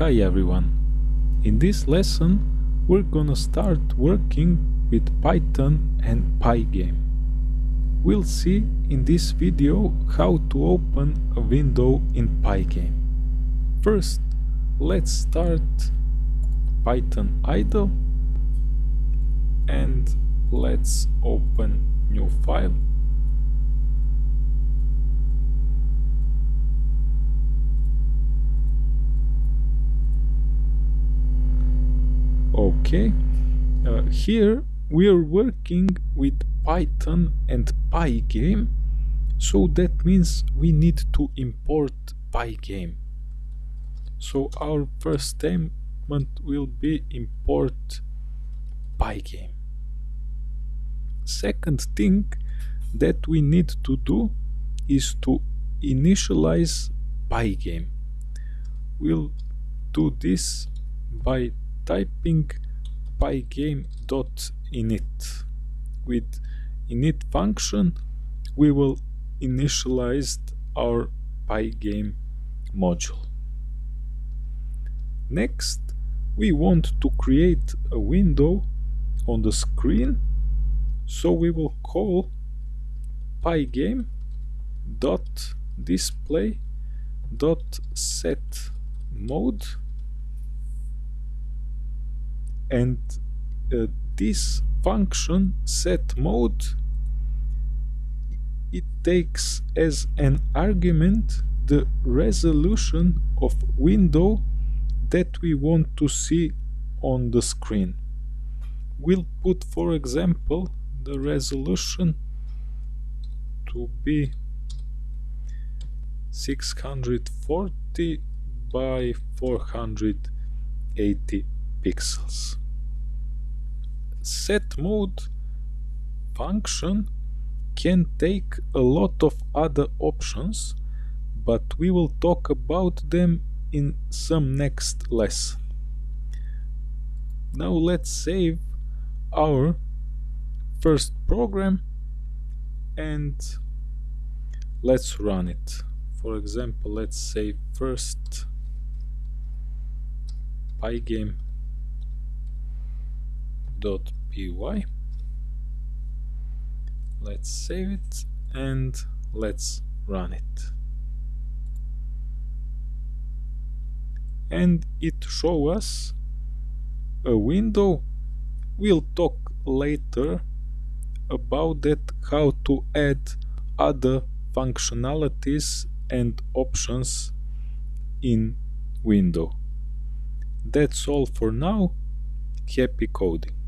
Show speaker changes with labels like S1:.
S1: Hi everyone! In this lesson we're gonna start working with Python and Pygame. We'll see in this video how to open a window in Pygame. First, let's start Python idle and let's open new file okay. Uh, here we are working with python and pygame. So that means we need to import pygame. So our first statement will be import pygame. Second thing that we need to do is to initialize pygame. We'll do this by typing pygame.init. With init function, we will initialize our pygame module. Next, we want to create a window on the screen, so we will call pygame dot display dot set mode and uh, this function set mode it takes as an argument the resolution of window that we want to see on the screen. We'll put for example the resolution to be 640 by 480 pixels set mode function can take a lot of other options but we will talk about them in some next lesson. Now let's save our first program and let's run it. For example, let's say first pygame py. Let's save it and let's run it. And it show us a window. We'll talk later about that how to add other functionalities and options in window. That's all for now. Happy coding